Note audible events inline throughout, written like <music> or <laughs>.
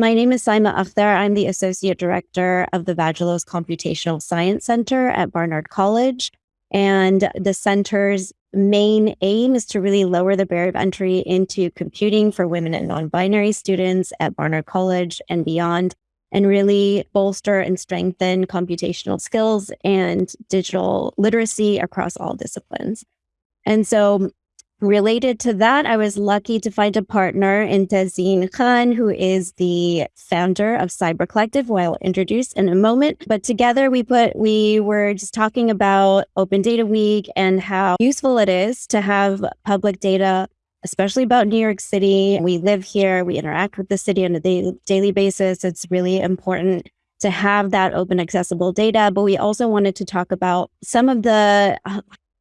My name is Saima Akhtar. I'm the Associate Director of the Vagelos Computational Science Center at Barnard College. And the center's main aim is to really lower the barrier of entry into computing for women and non binary students at Barnard College and beyond, and really bolster and strengthen computational skills and digital literacy across all disciplines. And so Related to that, I was lucky to find a partner in Tazeen Khan, who is the founder of Cyber Collective, who I'll introduce in a moment. But together we put we were just talking about Open Data Week and how useful it is to have public data, especially about New York City. We live here, we interact with the city on a daily basis. It's really important to have that open accessible data but we also wanted to talk about some of the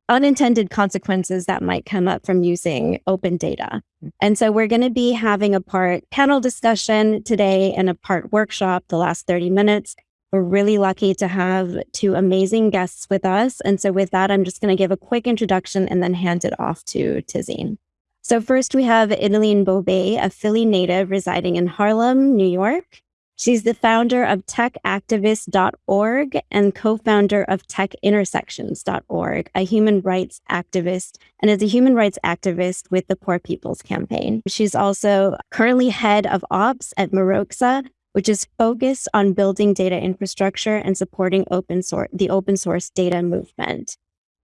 unintended consequences that might come up from using open data. And so we're going to be having a part panel discussion today and a part workshop the last 30 minutes. We're really lucky to have two amazing guests with us. And so with that, I'm just going to give a quick introduction and then hand it off to Tazeen. So first we have Idaline Bobe, a Philly native residing in Harlem, New York. She's the founder of techactivist.org and co founder of techintersections.org, a human rights activist, and is a human rights activist with the Poor People's Campaign. She's also currently head of ops at Meroxa, which is focused on building data infrastructure and supporting open source, the open source data movement.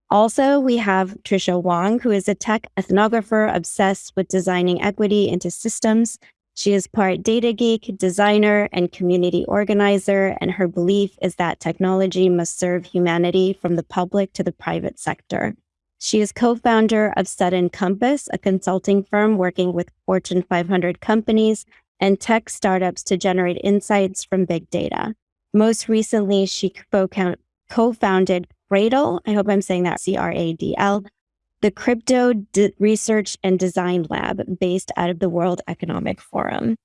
Also, we have Trisha Wang, who is a tech ethnographer obsessed with designing equity into systems she is part data geek, designer, and community organizer, and her belief is that technology must serve humanity from the public to the private sector. She is co founder of Sudden Compass, a consulting firm working with Fortune 500 companies and tech startups to generate insights from big data. Most recently, she co founded Cradl, I hope I'm saying that C R A D L, the Crypto D- Research and Design Lab based out of the World Economic Forum.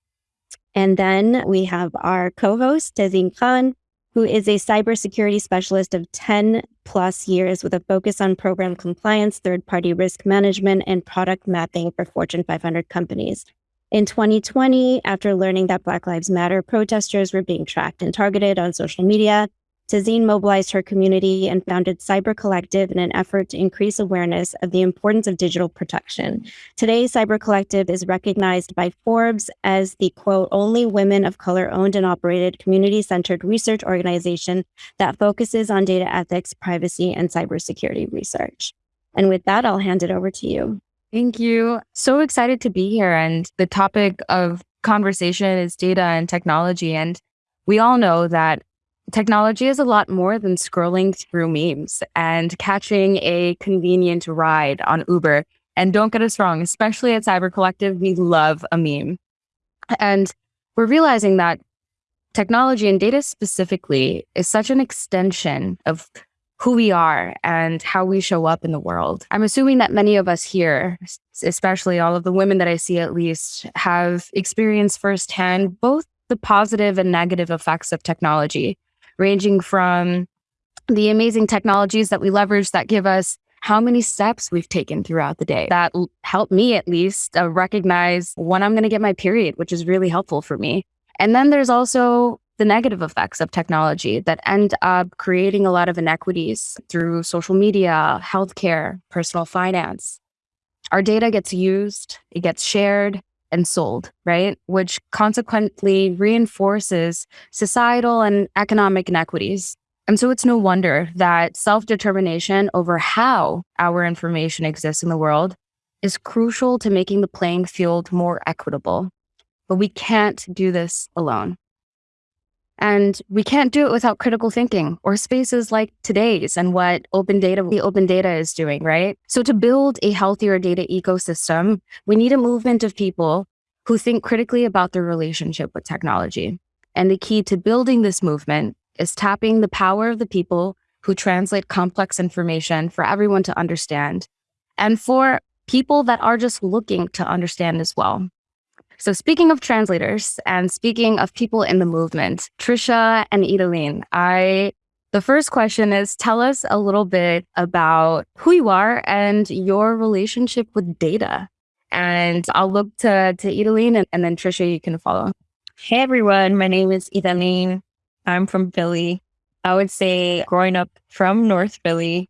And then we have our co host, Tazeen Khan, who is a cybersecurity specialist of 10 plus years with a focus on program compliance, third party risk management, and product mapping for Fortune 500 companies. In 2020, after learning that Black Lives Matter protesters were being tracked and targeted on social media, Tazeen mobilized her community and founded Cyber Collective in an effort to increase awareness of the importance of digital protection. Today, Cyber Collective is recognized by Forbes as the quote, only women of color owned and operated community centered research organization that focuses on data ethics, privacy, and cybersecurity research. And with that, I'll hand it over to you. Thank you. So excited to be here. And the topic of conversation is data and technology. And we all know that Technology is a lot more than scrolling through memes and catching a convenient ride on Uber. And don't get us wrong, especially at Cyber Collective, we love a meme. And we're realizing that technology and data specifically is such an extension of who we are and how we show up in the world. I'm assuming that many of us here, especially all of the women that I see at least, have experienced firsthand both the positive and negative effects of technology ranging from the amazing technologies that we leverage that give us how many steps we've taken throughout the day that help me at least uh, recognize when I'm going to get my period, which is really helpful for me. And then there's also the negative effects of technology that end up creating a lot of inequities through social media, healthcare, personal finance. Our data gets used, it gets shared, and sold, right? Which consequently reinforces societal and economic inequities. And so it's no wonder that self determination over how our information exists in the world is crucial to making the playing field more equitable. But we can't do this alone. And we can't do it without critical thinking or spaces like today's and what open data, the open data is doing, right? So to build a healthier data ecosystem, we need a movement of people who think critically about their relationship with technology. And the key to building this movement is tapping the power of the people who translate complex information for everyone to understand and for people that are just looking to understand as well. So speaking of translators and speaking of people in the movement, Trisha and Idaline, I the first question is tell us a little bit about who you are and your relationship with data. And I'll look to to Idaline and, and then Trisha, you can follow. Hey everyone, my name is Idaline. I'm from Philly. I would say growing up from North Philly,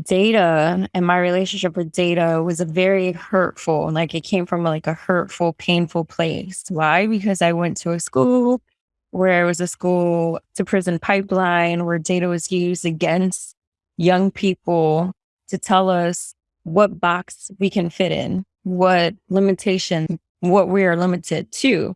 data and my relationship with data was a very hurtful, like it came from like a hurtful, painful place. Why? Because I went to a school where it was a school to prison pipeline where data was used against young people to tell us what box we can fit in, what limitation, what we are limited to.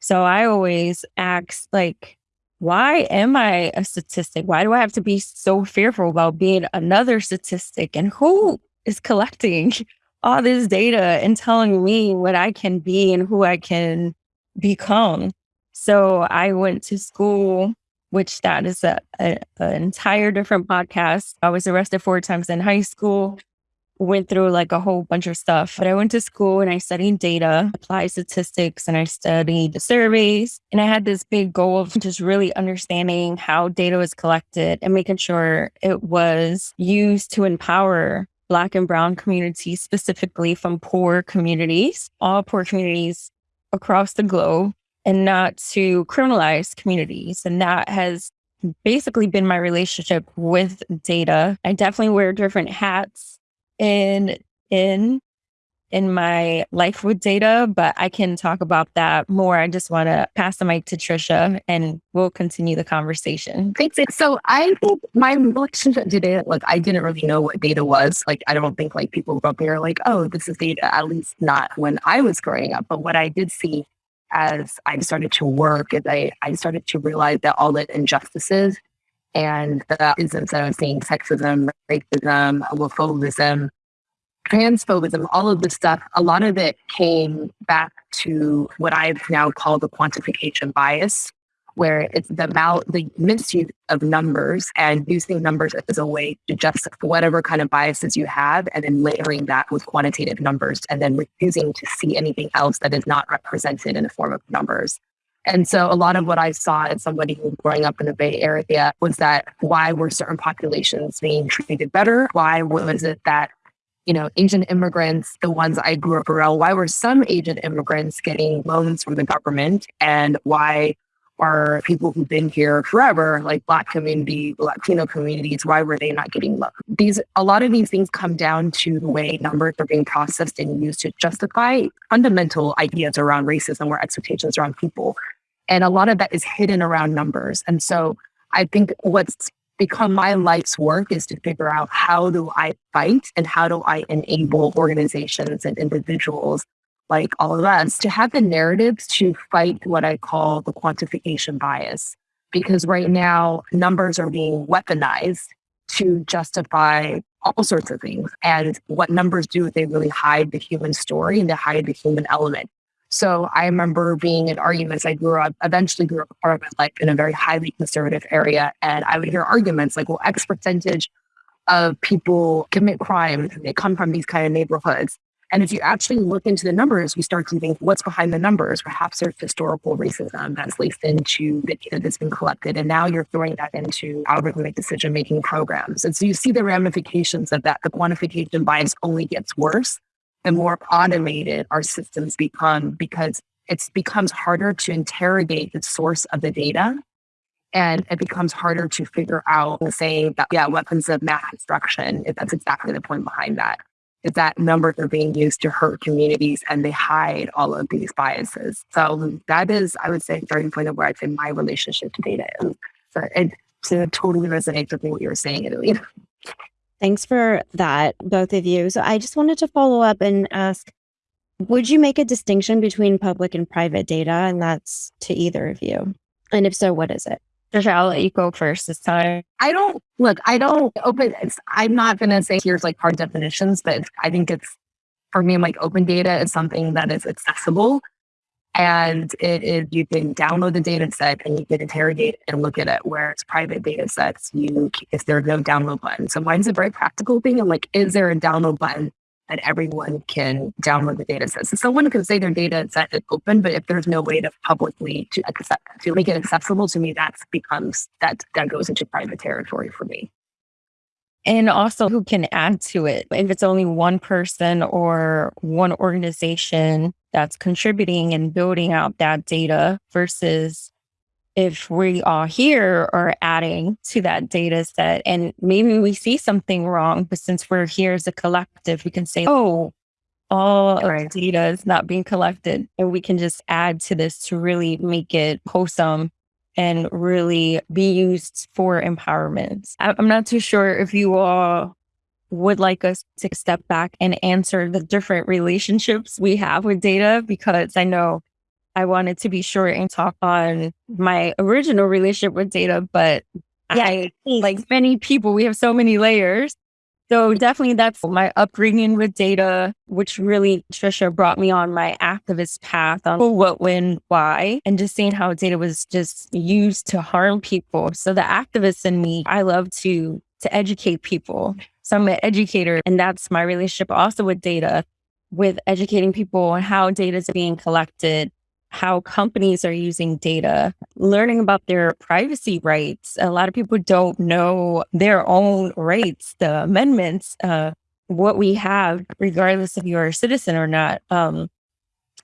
So I always ask, like, why am I a statistic? Why do I have to be so fearful about being another statistic? And who is collecting <laughs> all this data and telling me what I can be and who I can become? So I went to school, which that is an entire different podcast. I was arrested four times in high school went through like a whole bunch of stuff. But I went to school and I studied data, applied statistics, and I studied the surveys. And I had this big goal of just really understanding how data was collected and making sure it was used to empower Black and Brown communities, specifically from poor communities, all poor communities across the globe, and not to criminalize communities. And that has basically been my relationship with data. I definitely wear different hats in in in my life with data, but I can talk about that more. I just want to pass the mic to Trisha and we'll continue the conversation. Thanks. So I think my relationship to data, like I didn't really know what data was. Like I don't think like people up here like, oh, this is data, at least not when I was growing up. But what I did see as I started to work is I, I started to realize that all the injustices and the isms that I was seeing, sexism, racism, homophobism, transphobism, all of this stuff, a lot of it came back to what I've now called the quantification bias, where it's the about the misuse of numbers and using numbers as a way to justify whatever kind of biases you have, and then layering that with quantitative numbers, and then refusing to see anything else that is not represented in the form of numbers. And so a lot of what I saw as somebody who growing up in the Bay Area was that why were certain populations being treated better? Why was it that, you know, Asian immigrants, the ones I grew up around, why were some Asian immigrants getting loans from the government? And why are people who've been here forever, like Black community, Latino communities, why were they not getting loans? These a lot of these things come down to the way numbers are being processed and used to justify fundamental ideas around racism or expectations around people. And a lot of that is hidden around numbers. And so I think what's become my life's work is to figure out how do I fight and how do I enable organizations and individuals like all of us to have the narratives to fight what I call the quantification bias. Because right now, numbers are being weaponized to justify all sorts of things. And what numbers do, is they really hide the human story and they hide the human element. So I remember being in arguments. I grew up, eventually grew up part of my life in a very highly conservative area. And I would hear arguments like, well, X percentage of people commit crimes and they come from these kind of neighborhoods. And if you actually look into the numbers, you start to think what's behind the numbers. Perhaps there's historical racism that's laced into the data that's been collected. And now you're throwing that into algorithmic decision making programs. And so you see the ramifications of that. The quantification bias only gets worse the more automated our systems become because it becomes harder to interrogate the source of the data. And it becomes harder to figure out, saying that, yeah, weapons of mass destruction, if that's exactly the point behind that, is that numbers are being used to hurt communities and they hide all of these biases. So that is, I would say, starting point of where I'd say my relationship to data is. So it, to totally resonate with what you were saying, Italy. <laughs> Thanks for that, both of you. So I just wanted to follow up and ask Would you make a distinction between public and private data? And that's to either of you. And if so, what is it? Trisha, I'll let you go first this time. I don't look, I don't open, I'm not going to say here's like hard definitions, but I think it's for me, like open data is something that is accessible and it is you can download the data set and you can interrogate and look at it. Whereas private data sets, you if there's no download button. So mine's a very practical thing. I'm like, is there a download button that everyone can download the data set? So someone can say their data set is open, but if there's no way to publicly to accept to make it accessible to me, that becomes that that goes into private territory for me. And also who can add to it. If it's only one person or one organization that's contributing and building out that data versus if we all here are adding to that data set and maybe we see something wrong, but since we're here as a collective, we can say, oh, all all right. data is not being collected. And we can just add to this to really make it wholesome and really be used for empowerment. I'm not too sure if you all would like us to step back and answer the different relationships we have with data because I know I wanted to be short and talk on my original relationship with data, but yeah, I, like many people, we have so many layers. So definitely that's my upbringing with data, which really Trisha brought me on my activist path on what, when, why, and just seeing how data was just used to harm people. So the activist in me, I love to to educate people. So I'm an educator, and that's my relationship also with data, with educating people on how data is being collected, how companies are using data, learning about their privacy rights. A lot of people don't know their own rights, the amendments, uh, what we have, regardless if you're a citizen or not. Um,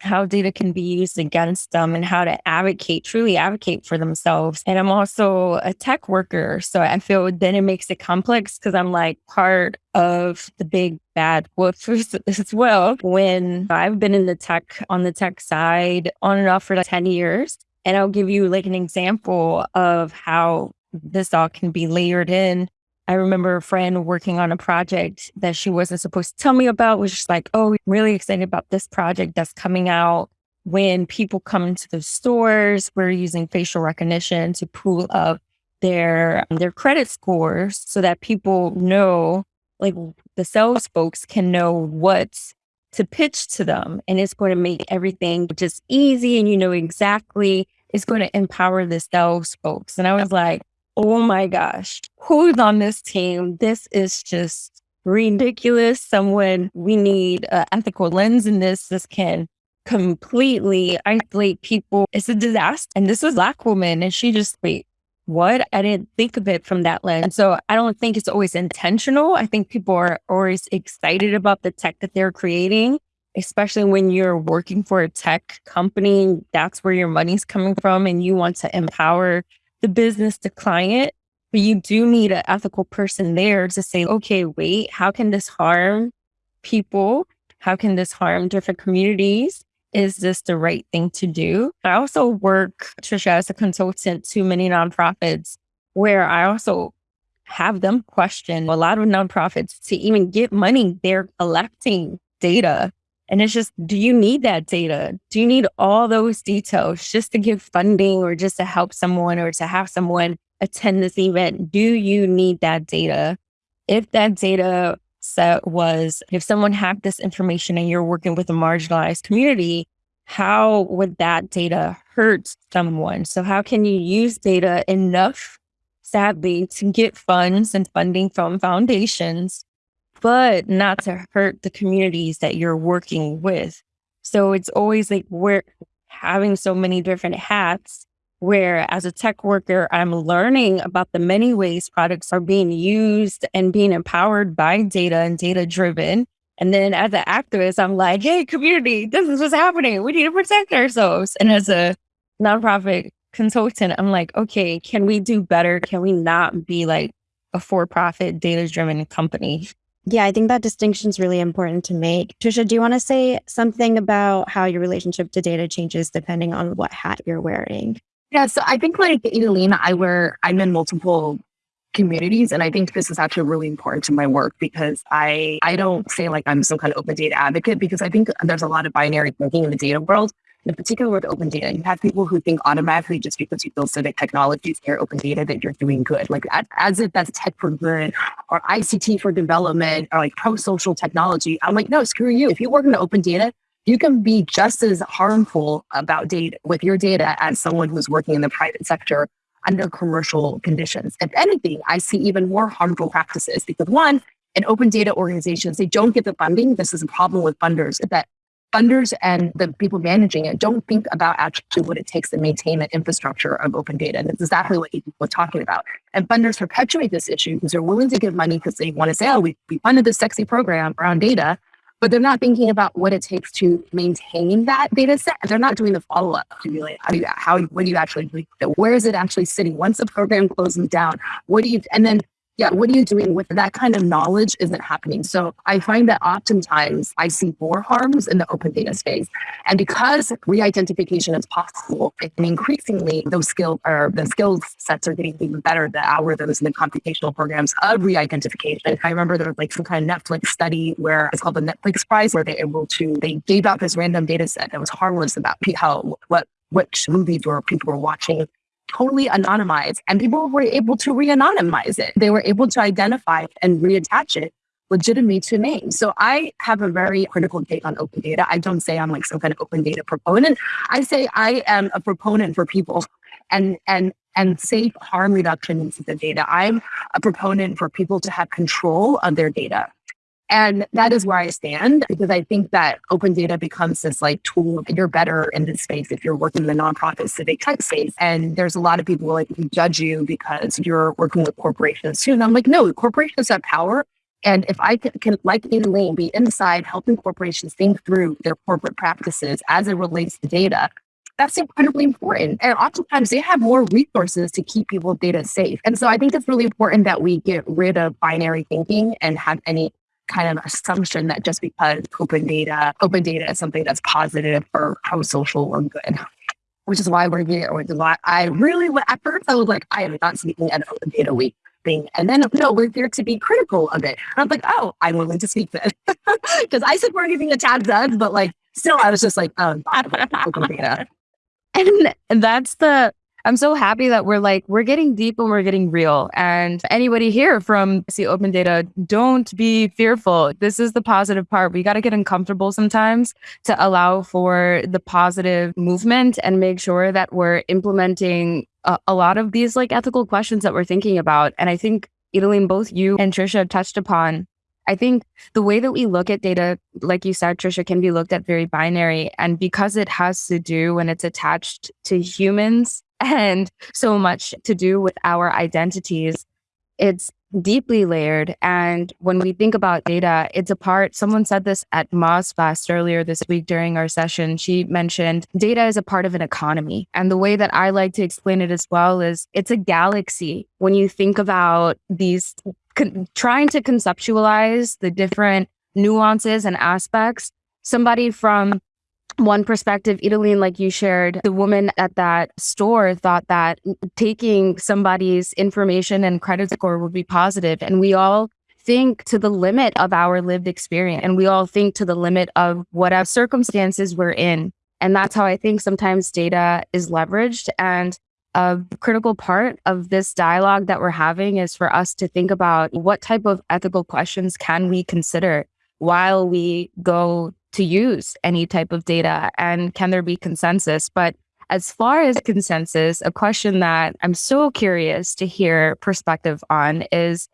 how data can be used against them and how to advocate, truly advocate for themselves. And I'm also a tech worker. So I feel then it makes it complex because I'm like part of the big bad wolf <laughs> as well. When I've been in the tech, on the tech side on and off for like 10 years. And I'll give you like an example of how this all can be layered in I remember a friend working on a project that she wasn't supposed to tell me about, was just like, oh, really excited about this project that's coming out. When people come into the stores, we're using facial recognition to pull up their their credit scores so that people know, like the sales folks can know what to pitch to them. And it's going to make everything just easy and you know exactly it's going to empower the sales folks. And I was like, oh my gosh, who's on this team? This is just ridiculous. Someone, we need an ethical lens in this. This can completely isolate people. It's a disaster. And this was Black woman. And she just, wait, what? I didn't think of it from that lens. So I don't think it's always intentional. I think people are always excited about the tech that they're creating, especially when you're working for a tech company. That's where your money's coming from. And you want to empower the business to client, but you do need an ethical person there to say, okay, wait, how can this harm people? How can this harm different communities? Is this the right thing to do? I also work, Trisha, as a consultant to many nonprofits where I also have them question a lot of nonprofits to even get money. They're collecting data and it's just, do you need that data? Do you need all those details just to give funding or just to help someone or to have someone attend this event? Do you need that data? If that data set was, if someone had this information and you're working with a marginalized community, how would that data hurt someone? So, how can you use data enough, sadly, to get funds and funding from foundations but not to hurt the communities that you're working with. So it's always like we're having so many different hats where as a tech worker, I'm learning about the many ways products are being used and being empowered by data and data driven. And then as an activist, I'm like, hey, community, this is what's happening. We need to protect ourselves. And as a nonprofit consultant, I'm like, okay, can we do better? Can we not be like a for profit data driven company? Yeah, I think that distinction is really important to make. Trisha, do you want to say something about how your relationship to data changes depending on what hat you're wearing? Yeah, so I think like Idaline, I wear I'm in multiple communities and I think this is actually really important to my work because I I don't say like I'm some kind of open data advocate because I think there's a lot of binary thinking in the data world in particular with open data, you have people who think automatically just because you build civic technologies here, open data, that you're doing good. Like as if that's tech for good or ICT for development or like pro social technology. I'm like, no, screw you. If you work in open data, you can be just as harmful about data with your data as someone who's working in the private sector under commercial conditions. If anything, I see even more harmful practices because one, in open data organizations, they don't get the funding. This is a problem with funders that funders and the people managing it don't think about actually what it takes to maintain an infrastructure of open data. And it's exactly what you were talking about. And funders perpetuate this issue because they're willing to give money because they want to say, oh, we, funded this sexy program around data, but they're not thinking about what it takes to maintain that data set. They're not doing the follow up like, how do you, how, what do you actually? Where is it actually sitting? Once the program closes down, what do you, and then yeah, what are you doing with that kind of knowledge isn't happening. So I find that oftentimes I see more harms in the open data space. And because re-identification is possible, and increasingly those skills are the skills sets are getting even better, the algorithms and the computational programs of re-identification. I remember there was like some kind of Netflix study where it's called the Netflix Prize, where they able to they gave out this random data set that was harmless about how what which movies or people were watching totally anonymized and people were able to re-anonymize it. They were able to identify and reattach it legitimately to names. So I have a very critical take on open data. I don't say I'm like some kind of open data proponent. I say I am a proponent for people and and and safe harm reduction into the data. I'm a proponent for people to have control of their data. And that is where I stand because I think that open data becomes this like tool. You're better in this space if you're working in the nonprofit civic tech space. And there's a lot of people like who judge you because you're working with corporations too. And I'm like, no, corporations have power. And if I can, can like Idaline, be inside helping corporations think through their corporate practices as it relates to data, that's incredibly important. And oftentimes they have more resources to keep people's data safe. And so I think it's really important that we get rid of binary thinking and have any kind of assumption that just because open data, open data is something that's positive or pro-social or good. Which is why we're here. Which is why I really, at first I was like, I am not speaking at Open Data Week thing. And then, no, we're here to be critical of it. And I'm like, oh, I'm willing to speak then. <laughs> Because I said we're anything the chat does, but like, still, I was just like, oh, open data. <laughs> And that's the I'm so happy that we're like, we're getting deep and we're getting real. And anybody here from See Open Data, don't be fearful. This is the positive part. We got to get uncomfortable sometimes to allow for the positive movement and make sure that we're implementing a, a lot of these like ethical questions that we're thinking about. And I think, Idaline, both you and Trisha touched upon I think the way that we look at data, like you said, Trisha, can be looked at very binary. And because it has to do when it's attached to humans, and so much to do with our identities. It's deeply layered. And when we think about data, it's a part, someone said this at MozFest earlier this week during our session. She mentioned data is a part of an economy. And the way that I like to explain it as well is it's a galaxy. When you think about these, con- trying to conceptualize the different nuances and aspects, somebody from one perspective, Idaline, like you shared, the woman at that store thought that taking somebody's information and credit score would be positive. And we all think to the limit of our lived experience and we all think to the limit of whatever circumstances we're in. And that's how I think sometimes data is leveraged. And a critical part of this dialogue that we're having is for us to think about what type of ethical questions can we consider while we go to use any type of data and can there be consensus? But as far as consensus, a question that I'm so curious to hear perspective on is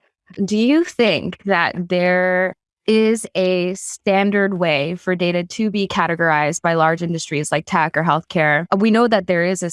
do you think that there is a standard way for data to be categorized by large industries like tech or healthcare? Uh, we know that there is a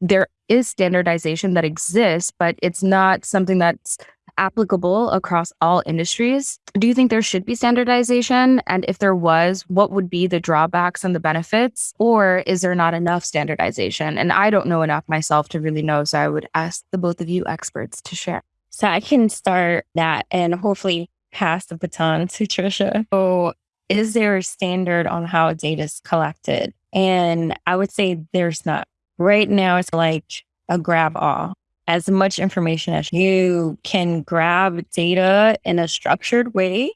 there is standardization that exists, but it's not something that's applicable across all industries. Do you think there should be standardization? And if there was, what would be the drawbacks and the benefits? Or is there not enough standardization? And I don't know enough myself to really know. So I would ask the both of you experts to share. So I can start that and hopefully pass the baton to Trisha. So is there a standard on how data is collected? And I would say there's not. Right now, it's like a grab all as much information as you can grab data in a structured way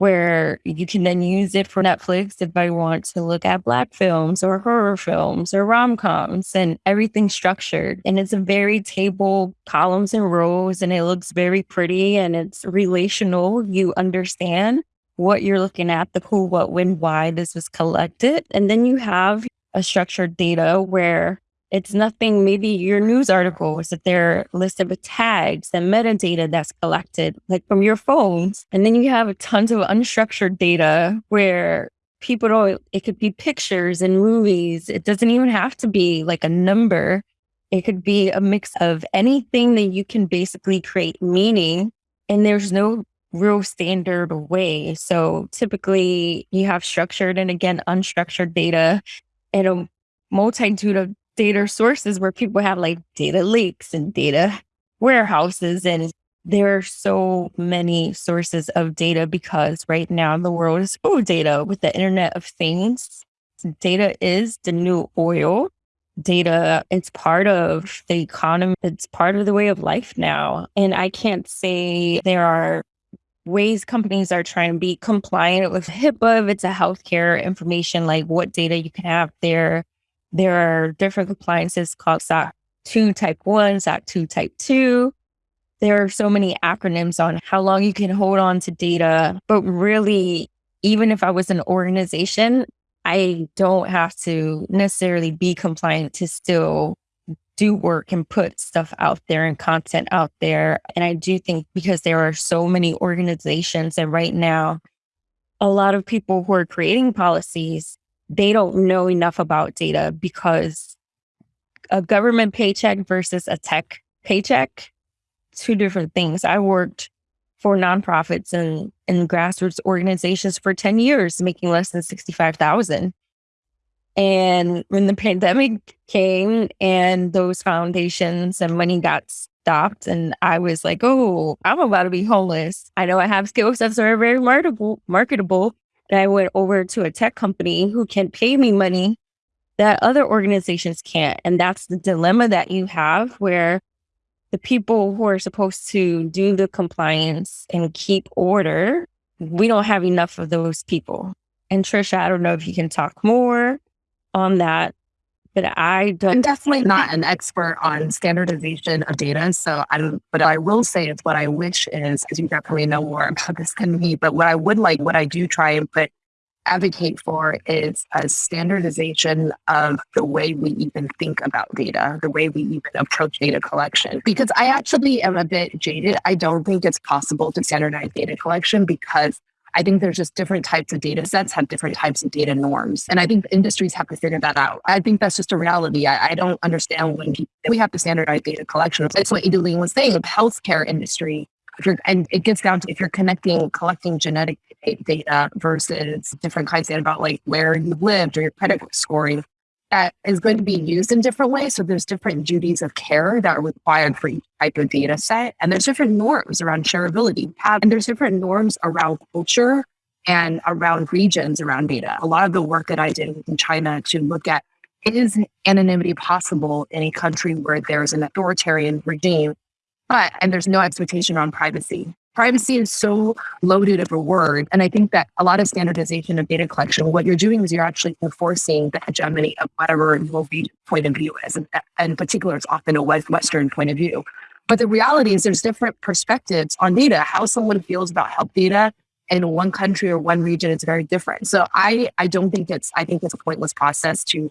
where you can then use it for Netflix if I want to look at black films or horror films or rom-coms and everything structured. And it's a very table, columns and rows, and it looks very pretty and it's relational. You understand what you're looking at, the who, what, when, why this was collected. And then you have a structured data where it's nothing, maybe your news articles that they're listed with tags and metadata that's collected, like from your phones. And then you have tons of unstructured data where people don't, it could be pictures and movies. It doesn't even have to be like a number. It could be a mix of anything that you can basically create meaning. And there's no real standard way. So typically you have structured and again, unstructured data and a multitude of data sources where people have like data lakes and data warehouses and there are so many sources of data because right now the world is full of data with the internet of things. Data is the new oil. Data, it's part of the economy. It's part of the way of life now. And I can't say there are ways companies are trying to be compliant with HIPAA if it's a healthcare information, like what data you can have there. There are different compliances called SOC 2 type 1, SOC 2 type 2 there are so many acronyms on how long you can hold on to data. But really, even if I was an organization, I don't have to necessarily be compliant to still do work and put stuff out there and content out there. And I do think because there are so many organizations and right now, a lot of people who are creating policies, they don't know enough about data because a government paycheck versus a tech paycheck two different things. I worked for nonprofits and, and grassroots organizations for 10 years, making less than 65,000. And when the pandemic came and those foundations and money got stopped, and I was like, oh, I'm about to be homeless. I know I have skills that are very marketable, marketable. And I went over to a tech company who can pay me money that other organizations can't. And that's the dilemma that you have where the people who are supposed to do the compliance and keep order, we don't have enough of those people. And Trisha, I don't know if you can talk more on that, but I don't. I'm definitely not an expert on standardization of data. So I don't, but I will say it's what I wish is, because you definitely know more about this than me, but what I would like, what I do try and put advocate for is a standardization of the way we even think about data, the way we even approach data collection. Because I actually am a bit jaded. I don't think it's possible to standardize data collection because I think there's just different types of data sets have different types of data norms. And I think industries have to figure that out. I think that's just a reality. I, I don't understand when people, we have to standardize data collection. It's what Idaline was saying, the healthcare industry and it gets down to if you're connecting, collecting genetic data versus different kinds of data about like where you lived or your credit scoring, that is going to be used in different ways. So there's different duties of care that are required for each type of data set. And there's different norms around shareability. And there's different norms around culture and around regions around data. A lot of the work that I did in China to look at is anonymity possible in a country where there's an authoritarian regime but, and there's no expectation on privacy. Privacy is so loaded of a word. And I think that a lot of standardization of data collection, what you're doing is you're actually enforcing the hegemony of whatever your point of view is. And in particular, it's often a Western point of view. But the reality is there's different perspectives on data. How someone feels about health data in one country or one region is very different. So I, I don't think it's, I think it's a pointless process to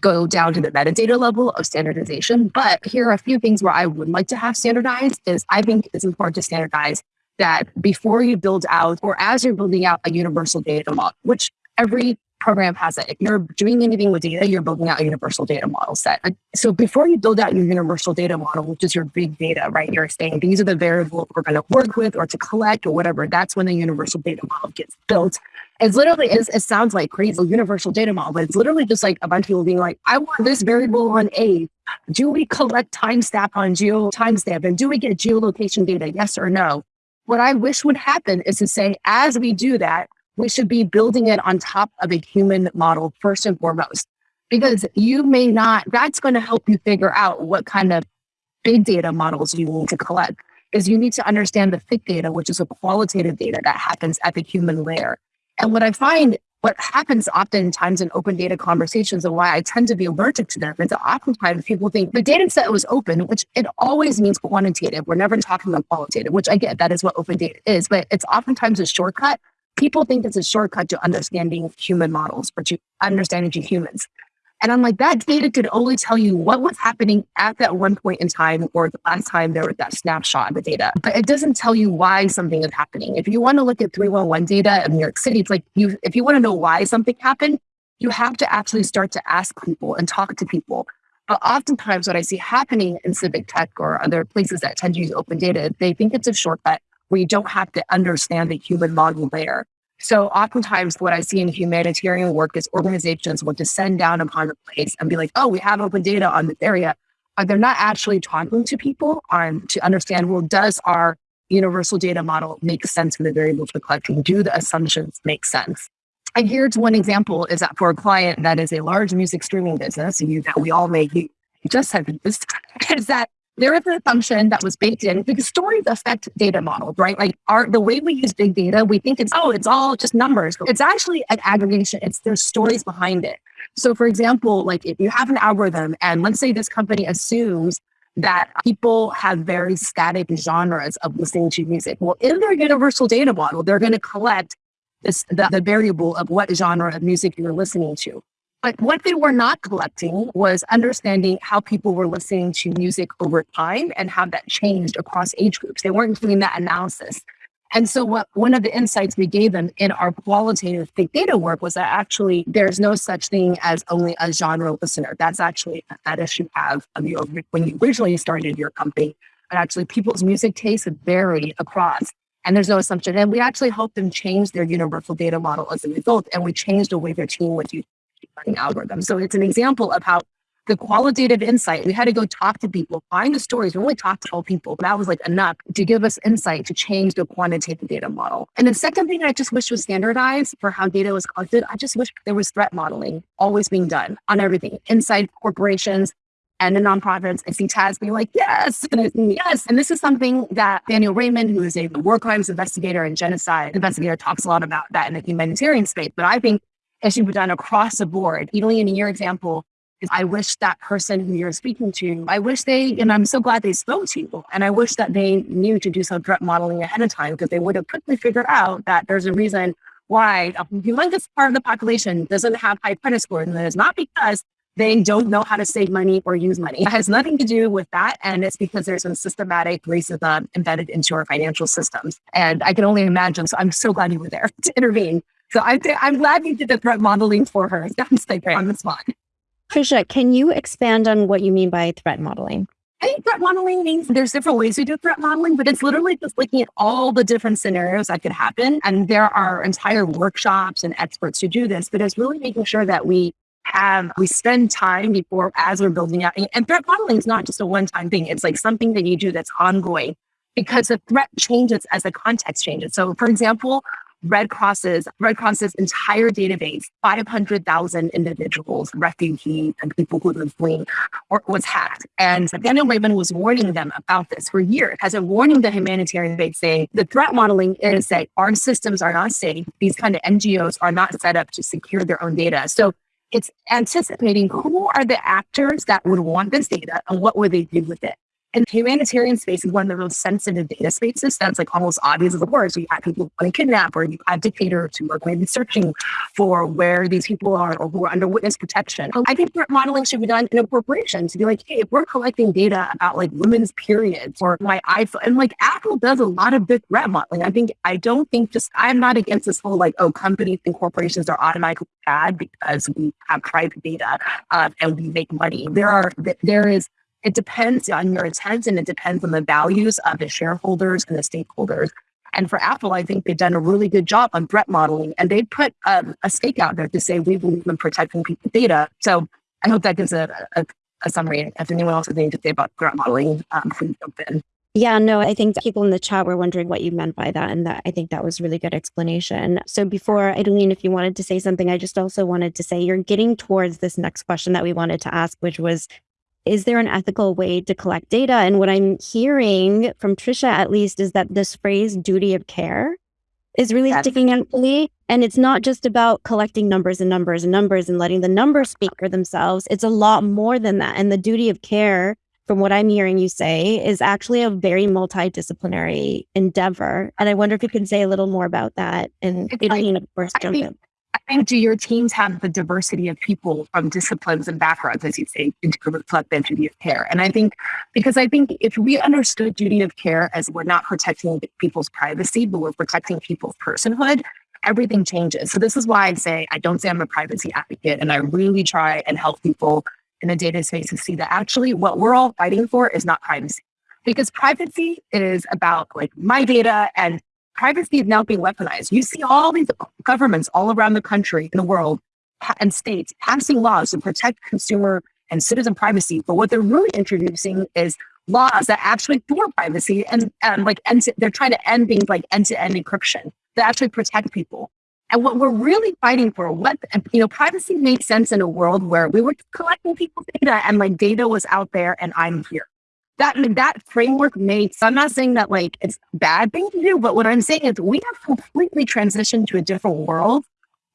go down to the metadata level of standardization. But here are a few things where I would like to have standardized is I think it's important to standardize that before you build out or as you're building out a universal data model, which every program has it. If you're doing anything with data, you're building out a universal data model set. So before you build out your universal data model, which is your big data, right? You're saying these are the variables we're going to work with or to collect or whatever. That's when the universal data model gets built. It's literally, it's, it sounds like crazy universal data model, but it's literally just like a bunch of people being like, I want this variable on A. Do we collect timestamp on geo timestamp? And do we get geolocation data? Yes or no? What I wish would happen is to say, as we do that, we should be building it on top of a human model first and foremost, because you may not, that's going to help you figure out what kind of big data models you need to collect. Is you need to understand the thick data, which is a qualitative data that happens at the human layer. And what I find, what happens oftentimes in open data conversations and why I tend to be allergic to them is that oftentimes people think the data set was open, which it always means quantitative. We're never talking about qualitative, which I get that is what open data is, but it's oftentimes a shortcut people think it's a shortcut to understanding human models or to understanding humans. And I'm like, that data could only tell you what was happening at that one point in time or the last time there was that snapshot of the data. But it doesn't tell you why something is happening. If you want to look at 311 data in New York City, it's like you if you want to know why something happened, you have to actually start to ask people and talk to people. But oftentimes what I see happening in civic tech or other places that tend to use open data, they think it's a shortcut where you don't have to understand the human model layer. So oftentimes what I see in humanitarian work is organizations want to send down upon a place and be like, oh, we have open data on this area. But they're not actually talking to people on to understand, well, does our universal data model make sense for the variables we're collecting? Do the assumptions make sense? And here's one example is that for a client that is a large music streaming business, and you, that we all may just have used, <laughs> is that there is a function that was baked in because stories affect data models, right? Like our the way we use big data, we think it's oh, it's all just numbers. It's actually an aggregation. It's there's stories behind it. So for example, like if you have an algorithm and let's say this company assumes that people have very static genres of listening to music. Well, in their universal data model, they're going to collect this, the, the variable of what genre of music you're listening to. But what they were not collecting was understanding how people were listening to music over time and how that changed across age groups. They weren't doing that analysis. And so what one of the insights we gave them in our qualitative big data work was that actually there's no such thing as only a genre listener. That's actually a fetish um, you have when you originally started your company. But actually people's music tastes vary across and there's no assumption. And we actually helped them change their universal data model as a result. And we changed the way their team would use learning algorithms. So it's an example of how the qualitative insight, we had to go talk to people, find the stories. We only talked to all people. But that was like enough to give us insight to change the quantitative data model. And the second thing I just wish was standardized for how data was collected. I just wish there was threat modeling always being done on everything inside corporations, and the nonprofits. I see Taz being like, yes, and yes. And this is something that Nathaniel Raymond, who is a war crimes investigator and genocide investigator, talks a lot about that in the humanitarian space. But I think it should be done across the board. Even in your example, is I wish that person who you're speaking to, I wish they, and I'm so glad they spoke to you. And I wish that they knew to do some threat modeling ahead of time because they would have quickly figured out that there's a reason why a humongous part of the population doesn't have high credit scores. And it's not because they don't know how to save money or use money. It has nothing to do with that. And it's because there's some systematic racism embedded into our financial systems. And I can only imagine. So I'm so glad you were there <laughs> to intervene. So I'm, I'm glad we did the threat modeling for her. <laughs> That's like on the spot. Trisha, can you expand on what you mean by threat modeling? I think threat modeling means there's different ways we do threat modeling, but it's literally just looking at all the different scenarios that could happen. And there are entire workshops and experts who do this, but it's really making sure that we have we spend time before as we're building out and threat modeling is not just a one-time thing it's like something that you do that's ongoing because the threat changes as the context changes so for example red crosses red cross's entire database 500000 individuals refugees and people who live fleeing or was hacked. And Nathaniel Raymond was warning them about this for years has been warning the humanitarian base saying the threat modeling is that our systems are not safe. These kind of ngos are not set up to secure their own data. So it's anticipating who are the actors that would want this data and what would they do with it. And humanitarian space is one of the most sensitive data spaces. That's like almost obvious as a word. So you have people want to kidnap, or you have dictators who are going to be searching for where these people are or who are under witness protection. I think modeling should be done in a corporation to be like, hey, if we're collecting data about like women's periods or my iPhone, and like Apple does a lot of big threat modeling. I think I don't think just I'm not against this whole like, oh, companies and corporations are automatically bad because we have private data uh, and we make money. There are there is it depends on your intent and it depends on the values of the shareholders and the stakeholders. And for Apple, I think they've done a really good job on threat modeling and they put um, a stake out there to say we believe in protecting people's data. So I hope that gives a, a, a summary. If anyone else has anything to say about threat modeling, um, please jump in. Yeah, no, I think people in the chat were wondering what you meant by that. And that I think that was really good explanation. So before Idaline, if you wanted to say something, I just also wanted to say you're getting towards this next question that we wanted to ask, which was is there an ethical way to collect data? And what I'm hearing from Trisha, at least, is that this phrase duty of care is really That's- sticking out to me. And it's not just about collecting numbers and numbers and numbers and letting the numbers speak for themselves. It's a lot more than that. And the duty of care, from what I'm hearing you say, is actually a very multidisciplinary endeavor. And I wonder if you can say a little more about that. And Idaline, of course, jump in. I think do your teams have the diversity of people from disciplines and backgrounds, as you say, to reflect that duty of care? And I think because I think if we understood duty of care as we're not protecting people's privacy, but we're protecting people's personhood, everything changes. So this is why I say I don't say I'm a privacy advocate, and I really try and help people in the data space to see that actually what we're all fighting for is not privacy. Because privacy is about like my data and privacy is now being weaponized. You see all these governments all around the country, in the world, and states passing laws to protect consumer and citizen privacy. But what they're really introducing is laws that actually thwart privacy and, and like end to, they're trying to end things like end-to-end encryption that actually protect people. And what we're really fighting for, what you know, privacy made sense in a world where we were collecting people's data and like data was out there and I'm here that that framework makes i'm not saying that like it's a bad thing to do but what i'm saying is we have completely transitioned to a different world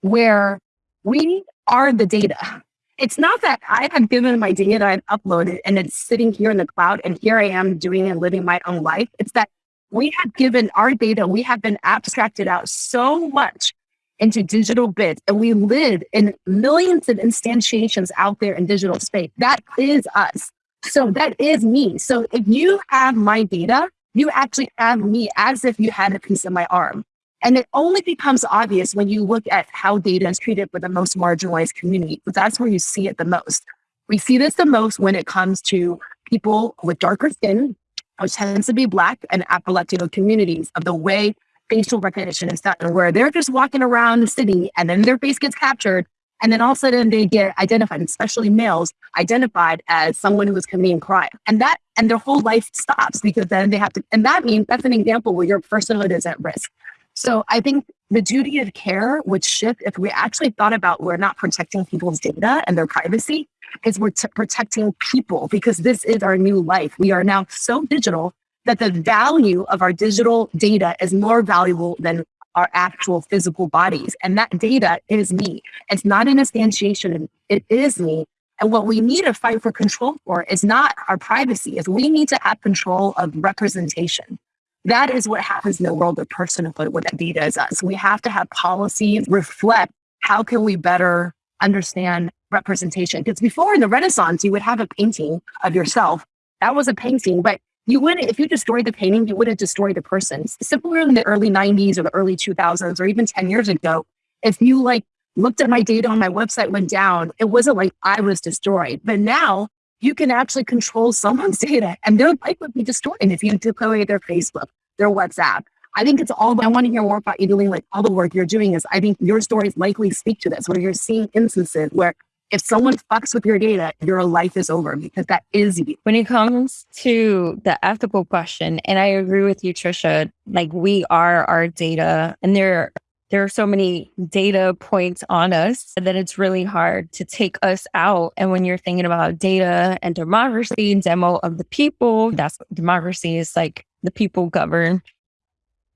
where we are the data. It's not that i have given my data that i've uploaded and it's sitting here in the cloud and here i am doing and living my own life. It's that we have given our data we have been abstracted out so much into digital bits and we live in millions of instantiations out there in digital space. That is us so that is me. So if you have my data, you actually have me as if you had a piece of my arm. And it only becomes obvious when you look at how data is treated for the most marginalized community, but that's where you see it the most. We see this the most when it comes to people with darker skin, which tends to be Black and Afro-Latino communities, of the way facial recognition is done, where they're just walking around the city and then their face gets captured and then all of a sudden they get identified, especially males, identified as someone who is committing crime. And that, and their whole life stops because then they have to, and that means that's an example where your personhood is at risk. So I think the duty of care would shift if we actually thought about we're not protecting people's data and their privacy, is we're protecting people because this is our new life. We are now so digital that the value of our digital data is more valuable than our actual physical bodies. And that data is me. It's not an instantiation, it is me. And what we need to fight for control for is not our privacy, is we need to have control of representation. That is what happens in the world of personhood when that data is us. We have to have policies reflect how can we better understand representation. Because before in the Renaissance, you would have a painting of yourself. That was a painting, but you wouldn't, if you destroyed the painting, you wouldn't destroy the person. Similar in the early 90s or the early 2000s or even 10 years ago, if you like looked at my data on my website went down, it wasn't like I was destroyed. But now you can actually control someone's <laughs> data and their life would be destroyed if you took away their Facebook, their WhatsApp. I think it's all, I want to hear more about you doing like all the work you're doing is I think your stories likely speak to this, where you're seeing instances where if someone fucks with your data, your life is over because that is you. When it comes to the ethical question, and I agree with you, Trisha, like we are our data and there there are so many data points on us that it's really hard to take us out. And when you're thinking about data and democracy, demo of the people, that's democracy is like the people govern.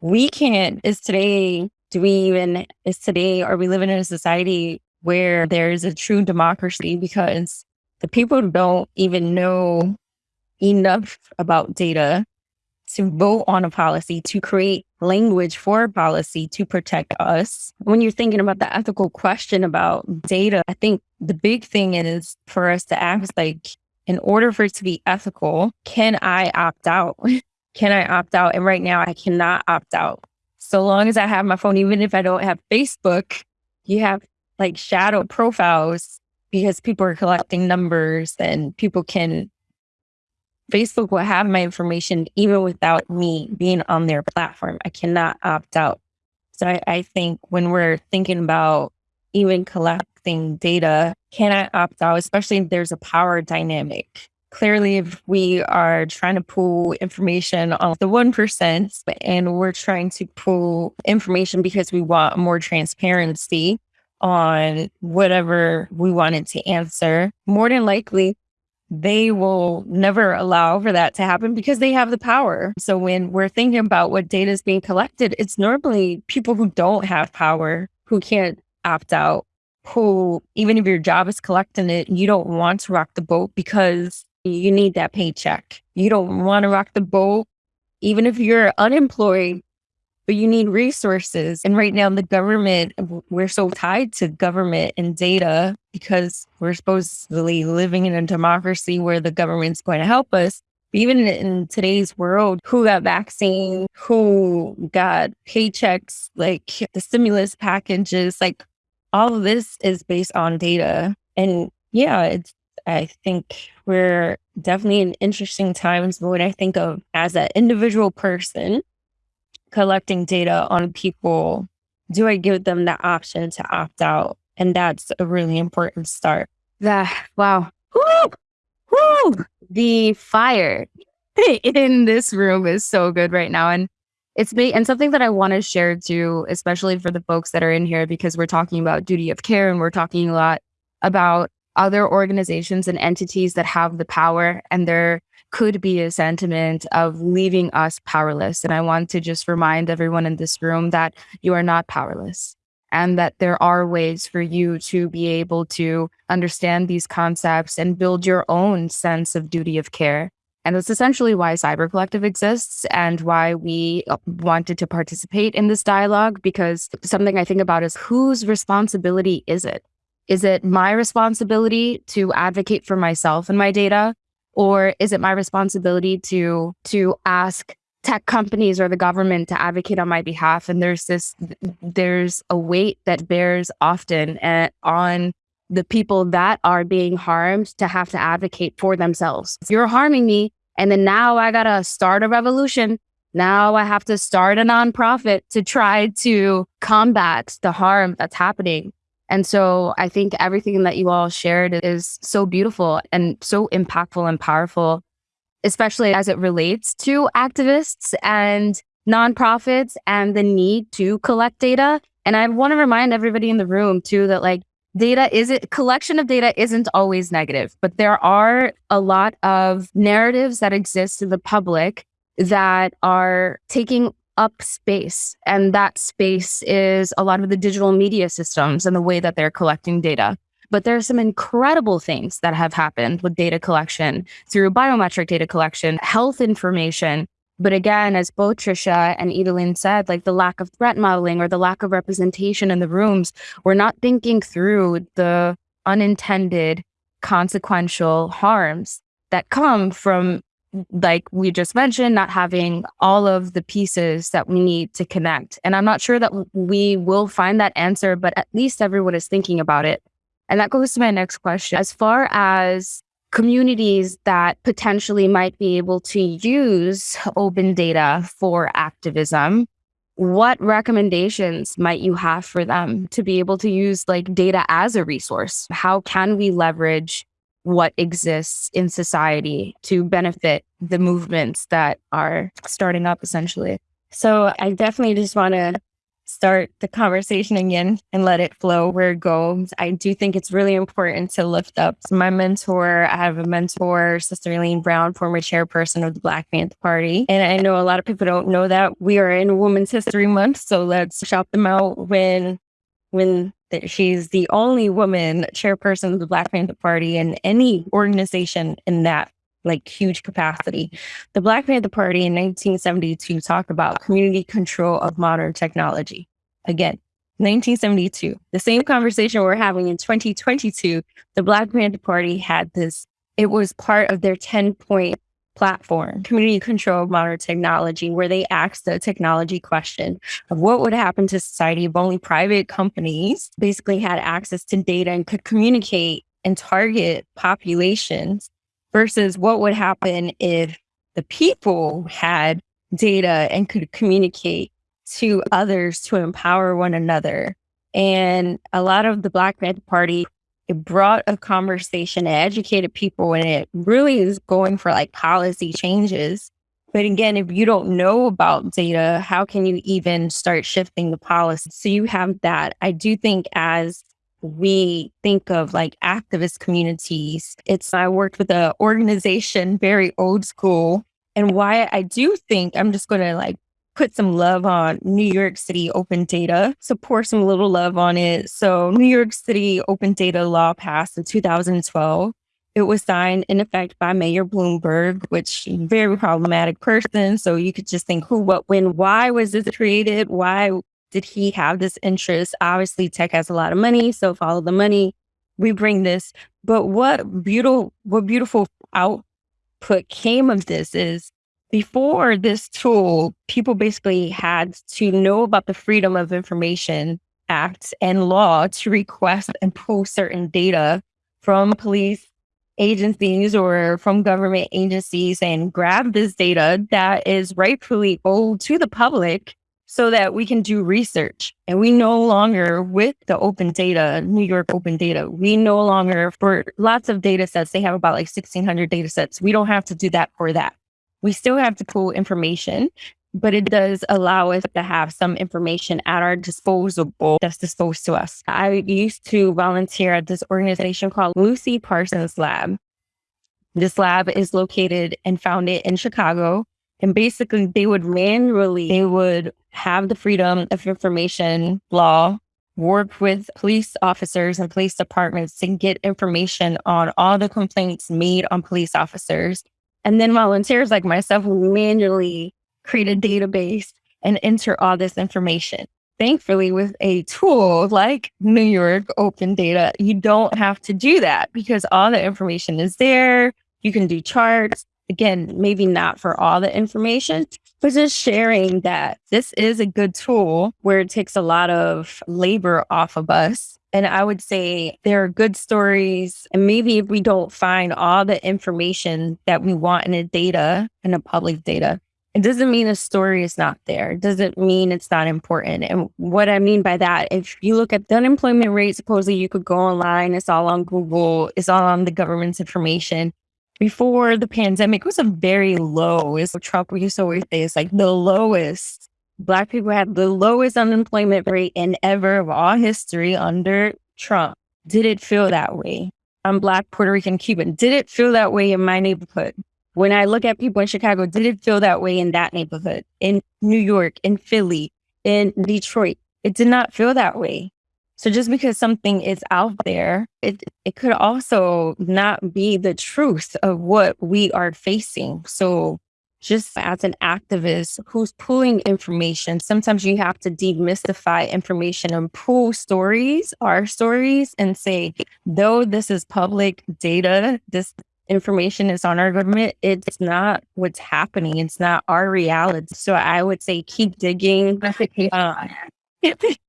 We can't, is today, do we even, is today, are we living in a society where there's a true democracy because the people don't even know enough about data to vote on a policy, to create language for a policy to protect us. When you're thinking about the ethical question about data, I think the big thing is for us to ask, like, in order for it to be ethical, can I opt out? <laughs> can I opt out? And right now, I cannot opt out. So long as I have my phone, even if I don't have Facebook, you have like shadow profiles because people are collecting numbers and people can Facebook will have my information even without me being on their platform. I cannot opt out. So I, I think when we're thinking about even collecting data, can I opt out, especially if there's a power dynamic? Clearly, if we are trying to pull information on the 1% and we're trying to pull information because we want more transparency, on whatever we wanted to answer, more than likely, they will never allow for that to happen because they have the power. So when we're thinking about what data is being collected, it's normally people who don't have power, who can't opt out, who, even if your job is collecting it, you don't want to rock the boat because you need that paycheck. You don't want to rock the boat. Even if you're unemployed, but you need resources. And right now, the government, we're so tied to government and data because we're supposedly living in a democracy where the government's going to help us. Even in today's world, who got vaccine, who got paychecks, like the stimulus packages, like all of this is based on data. And yeah, it's I think we're definitely in interesting times. But when I think of as an individual person collecting data on people, do I give them the option to opt out? And that's a really important start. That wow. Woo! Woo! The fire <laughs> in this room is so good right now. And it's me and something that I want to share too, especially for the folks that are in here, because we're talking about duty of care and we're talking a lot about other organizations and entities that have the power and there could be a sentiment of leaving us powerless. And I want to just remind everyone in this room that you are not powerless and that there are ways for you to be able to understand these concepts and build your own sense of duty of care. And that's essentially why Cyber Collective exists and why we uh, wanted to participate in this dialogue. Because something I think about is whose responsibility is it? Is it my responsibility to advocate for myself and my data? Or is it my responsibility to to ask tech companies or the government to advocate on my behalf? And there's this there's a weight that bears often uh, on the people that are being harmed to have to advocate for themselves. You're harming me, and then now I gotta start a revolution. Now I have to start a nonprofit to try to combat the harm that's happening. And so I think everything that you all shared is so beautiful and so impactful and powerful, especially as it relates to activists and nonprofits and the need to collect data. And I want to remind everybody in the room too that like data is it collection of data isn't always negative, but there are a lot of narratives that exist in the public that are taking up space. And that space is a lot of the digital media systems and the way that they're collecting data. But there are some incredible things that have happened with data collection through biometric data collection, health information. But again, as both Trisha and Idaline said, like the lack of threat modeling or the lack of representation in the rooms, we're not thinking through the unintended consequential harms that come from like we just mentioned, not having all of the pieces that we need to connect. And I'm not sure that we will find that answer, but at least everyone is thinking about it. And that goes to my next question. As far as communities that potentially might be able to use open data for activism, what recommendations might you have for them to be able to use like data as a resource? How can we leverage what exists in society to benefit the movements that are starting up essentially. So I definitely just want to start the conversation again and let it flow where it goes. I do think it's really important to lift up my mentor. I have a mentor, Sister Elaine Brown, former chairperson of the Black Panther Party. And I know a lot of people don't know that we are in Women's History Month. So let's shout them out when when that she's the only woman chairperson of the Black Panther Party and any organization in that like huge capacity. The Black Panther Party in 1972 talked about community control of modern technology. Again, 1972, the same conversation we're having in 2022, the Black Panther Party had this, it was part of their 10 point platform, community control modern technology, where they asked the technology question of what would happen to society if only private companies basically had access to data and could communicate and target populations versus what would happen if the people had data and could communicate to others to empower one another. And a lot of the Black Panther Party it brought a conversation, it educated people, and it really is going for like policy changes. But again, if you don't know about data, how can you even start shifting the policy? So you have that. I do think as we think of like activist communities, it's I worked with an organization very old school. And why I do think I'm just going to like put some love on New York City open data, so pour some little love on it. So, New York City open data law passed in 2012. It was signed in effect by Mayor Bloomberg, which very problematic person. So you could just think who, what, when, why was this created? Why did he have this interest? Obviously, tech has a lot of money, so follow the money. We bring this. But what beautiful, what beautiful output came of this is before this tool, people basically had to know about the Freedom of Information Act and law to request and pull certain data from police agencies or from government agencies and grab this data that is rightfully owed to the public so that we can do research. And we no longer, with the open data, New York open data, we no longer, for lots of data sets, they have about like 1600 data sets. We don't have to do that for that. We still have to pull information but it does allow us to have some information at our disposal that's disposed to us. I used to volunteer at this organization called Lucy Parsons Lab. This lab is located and founded in Chicago. And basically, they would manually, they would have the freedom of information law, work with police officers and police departments to get information on all the complaints made on police officers. And then volunteers like myself would manually create a database and enter all this information. Thankfully, with a tool like New York Open Data, you don't have to do that because all the information is there. You can do charts. Again, maybe not for all the information, but just sharing that this is a good tool where it takes a lot of labor off of us. And I would say there are good stories. And maybe if we don't find all the information that we want in a data, in a public data, it doesn't mean a story is not there. It doesn't mean it's not important. And what I mean by that, if you look at the unemployment rate, supposedly you could go online, it's all on Google, it's all on the government's information. Before the pandemic, it was a very low. Is Trump used to always say, it's like the lowest. Black people had the lowest unemployment rate in ever of all history under Trump. Did it feel that way? I'm Black, Puerto Rican, Cuban. Did it feel that way in my neighborhood? When I look at people in Chicago, did it feel that way in that neighborhood? In New York, in Philly, in Detroit, it did not feel that way. So just because something is out there, it it could also not be the truth of what we are facing. So just as an activist who's pulling information, sometimes you have to demystify information and pull stories, our stories, and say, though this is public data, this information is on our government, it's not what's happening. It's not our reality. So I would say keep digging. Uh, <laughs>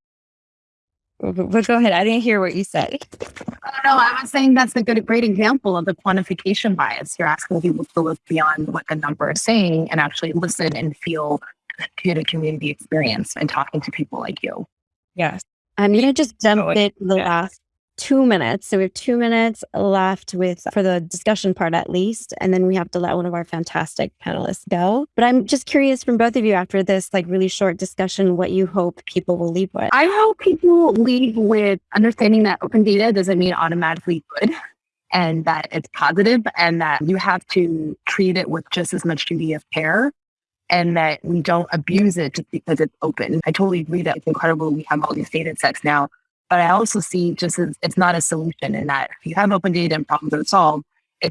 but go ahead. I didn't hear what you said. Oh, no, I was saying that's a good, great example of the quantification bias. You're asking people to look beyond what the number is saying and actually listen and feel to the community experience and talking to people like you. Yes. I'm going to just jump oh, in the last two minutes. So we have two minutes left with for the discussion part at least. And then we have to let one of our fantastic panelists go. But I'm just curious from both of you after this like really short discussion, what you hope people will leave with. I hope people leave with understanding that open data doesn't mean automatically good and that it's positive and that you have to treat it with just as much duty of care and that we don't abuse it just because it's open. I totally agree that it's incredible we have all these data sets now but I also see just as it's not a solution in that if you have open data and problems are solved,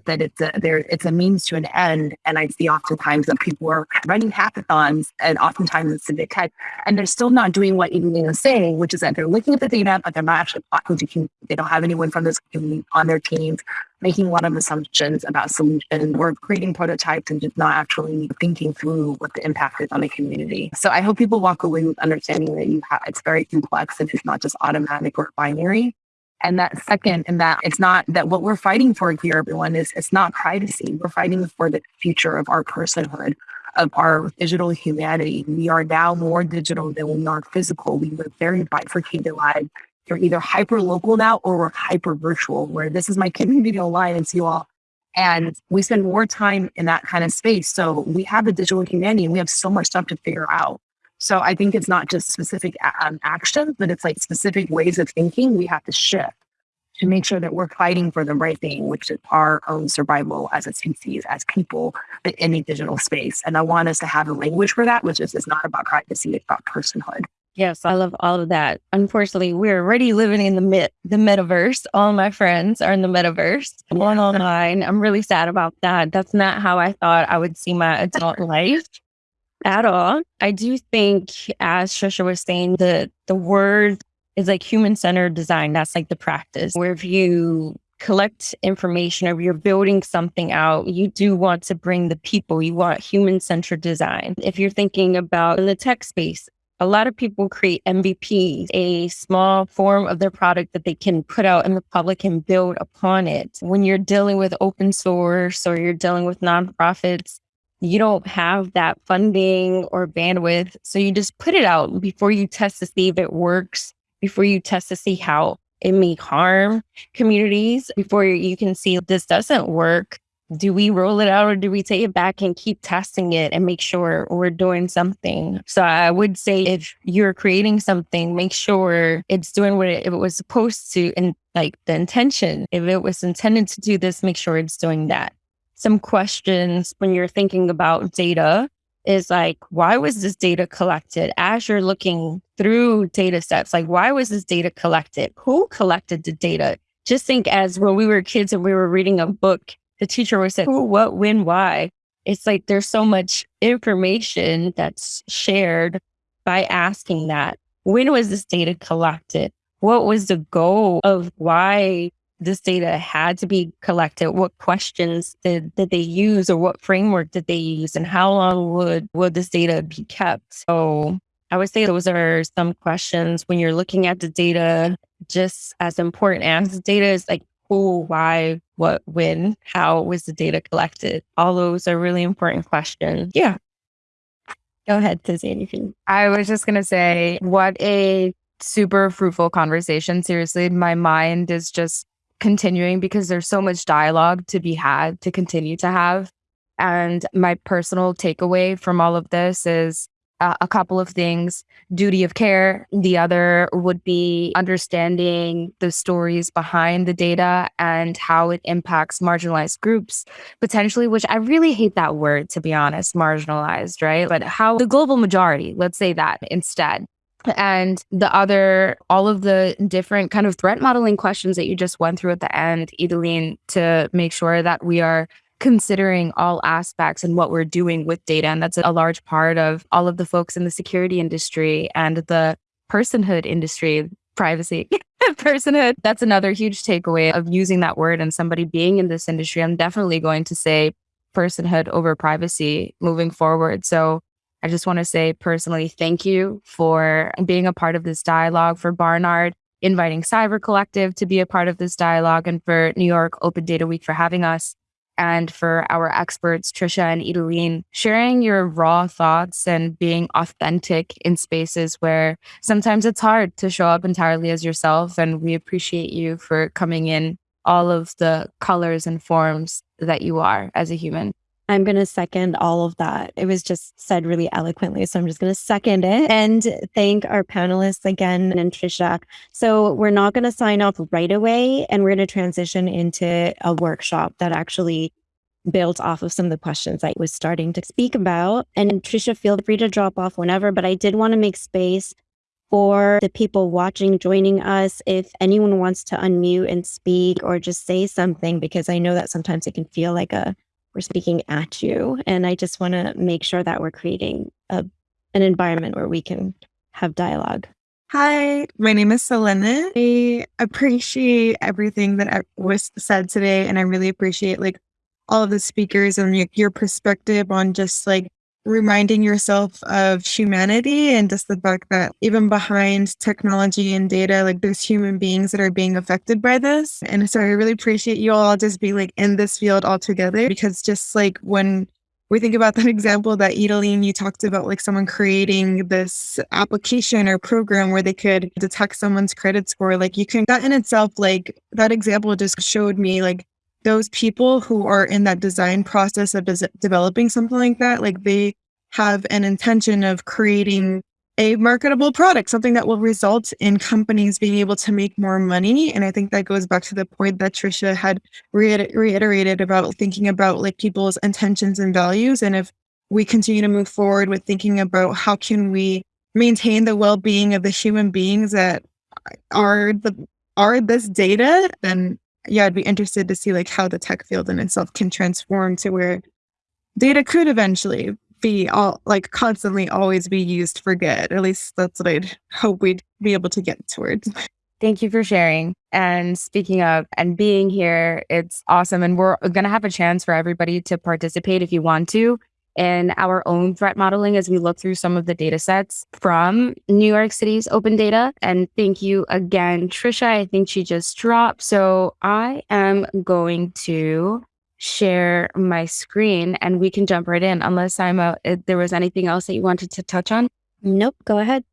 that it's a there it's a means to an end. And I see oftentimes that people are running hackathons and oftentimes it's civic tech and they're still not doing what Evelyn is saying, which is that they're looking at the data, but they're not actually talking to community. They don't have anyone from this community on their teams making a lot of assumptions about solutions or creating prototypes and just not actually thinking through what the impact is on the community. So I hope people walk away with understanding that you have it's very complex and it's not just automatic or binary. And that second, and that it's not that what we're fighting for here, everyone, is it's not privacy. We're fighting for the future of our personhood, of our digital humanity. We are now more digital than we are physical. We live very bifurcated lives. You're either hyper local now or we're hyper virtual, where this is my community online and see you all. And we spend more time in that kind of space. So we have a digital humanity and we have so much stuff to figure out. So I think it's not just specific um, actions, but it's like specific ways of thinking we have to shift to make sure that we're fighting for the right thing, which is our own survival as a species, as people in a digital space. And I want us to have a language for that, which is it's not about privacy, it's about personhood. Yes, I love all of that. Unfortunately, we're already living in the mit- the metaverse. All my friends are in the metaverse. One online. I'm really sad about that. That's not how I thought I would see my adult life at all. I do think, as Trisha was saying, the the word is like human centered design. That's like the practice where if you collect information or you're building something out, you do want to bring the people. You want human centered design. If you're thinking about in the tech space, a lot of people create MVPs, a small form of their product that they can put out in the public and build upon it. When you're dealing with open source or you're dealing with nonprofits, you don't have that funding or bandwidth. So you just put it out before you test to see if it works, before you test to see how it may harm communities, before you can see this doesn't work do we roll it out or do we take it back and keep testing it and make sure we're doing something? So I would say if you're creating something, make sure it's doing what it, it was supposed to and like the intention. If it was intended to do this, make sure it's doing that. Some questions when you're thinking about data is like, why was this data collected? As you're looking through data sets, like, why was this data collected? Who collected the data? Just think as when we were kids and we were reading a book the teacher would say, who, what, when, why. It's like there's so much information that's shared by asking that. When was this data collected? What was the goal of why this data had to be collected? What questions did, did they use or what framework did they use? And how long would, would this data be kept? So I would say those are some questions when you're looking at the data, just as important as the data is like who, why, what, when, how was the data collected? All those are really important questions. Yeah. Go ahead, Tizzy. I was just going to say, what a super fruitful conversation. Seriously, my mind is just continuing because there's so much dialogue to be had to continue to have. And my personal takeaway from all of this is uh, a couple of things. Duty of care the other would be understanding the stories behind the data and how it impacts marginalized groups potentially which i really hate that word to be honest marginalized right? But how the global majority let's say that instead and the other all of the different kind of threat modeling questions that you just went through at the end Idaline, to make sure that we are considering all aspects and what we're doing with data. And that's a large part of all of the folks in the security industry and the personhood industry, privacy, <laughs> personhood. That's another huge takeaway of using that word and somebody being in this industry. I'm definitely going to say personhood over privacy moving forward. So I just want to say personally, thank you for being a part of this dialogue for Barnard, inviting Cyber Collective to be a part of this dialogue, and for New York Open Data Week for having us and for our experts, Trisha and Idaline, sharing your raw thoughts and being authentic in spaces where sometimes it's hard to show up entirely as yourself. And we appreciate you for coming in all of the colors and forms that you are as a human. I'm going to second all of that. It was just said really eloquently. So I'm just going to second it and thank our panelists again and Trisha. So we're not going to sign off right away and we're going to transition into a workshop that actually built off of some of the questions I was starting to speak about. And Trisha, feel free to drop off whenever, but I did want to make space for the people watching, joining us. If anyone wants to unmute and speak or just say something, because I know that sometimes it can feel like a we're speaking at you. And I just want to make sure that we're creating a, an environment where we can have dialogue. Hi, my name is Selena. I appreciate everything that was said today, and I really appreciate like all of the speakers and your perspective on just like reminding yourself of humanity and just the fact that even behind technology and data, like there's human beings that are being affected by this. And so I really appreciate you all just being like in this field all together because just like when we think about that <laughs> example that Idaline, you talked about like someone creating this application or program where they could detect someone's credit score. Like you can, that in itself, like that example just showed me like those people who are in that design process of des- developing something like that, like they have an intention of creating a marketable product, something that will result in companies being able to make more money. And I think that goes back to the point that Trisha had reiter- reiterated about thinking about like people's intentions and values. And if we continue to move forward with thinking about how can we maintain the well-being of the human beings that are the are this data, then yeah, I'd be interested to see like how the tech field in itself can transform to where data could eventually be all like constantly always be used for good. At least that's what I'd hope we'd be able to get towards. Thank you for sharing. And speaking of and being here, it's awesome. And we're going to have a chance for everybody to participate if you want to in our own threat modeling as we look through some of the data sets from New York City's open data. And thank you again, Trisha. I think she just dropped. So I am going to share my screen and we can jump right in unless I'm a, there was anything else that you wanted to touch on. Nope, go ahead.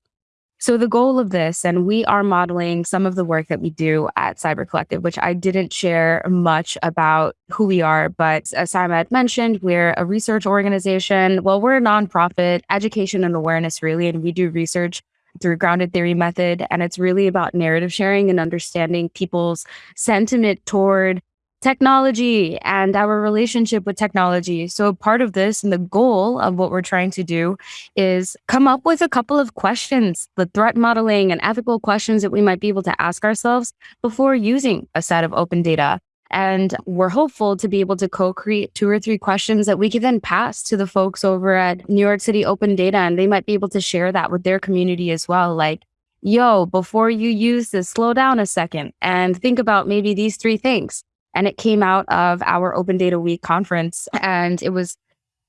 So the goal of this, and we are modeling some of the work that we do at Cyber Collective, which I didn't share much about who we are, but as Saima had mentioned, we're a research organization. Well, we're a nonprofit, education and awareness really, and we do research through grounded theory method. And it's really about narrative sharing and understanding people's sentiment toward technology and our relationship with technology. So, part of this and the goal of what we're trying to do is come up with a couple of questions, the threat modeling and ethical questions that we might be able to ask ourselves before using a set of open data. And we're hopeful to be able to co create two or three questions that we can then pass to the folks over at New York City Open Data. And they might be able to share that with their community as well. Like, yo, before you use this, slow down a second and think about maybe these three things and it came out of our Open Data Week conference. And it was,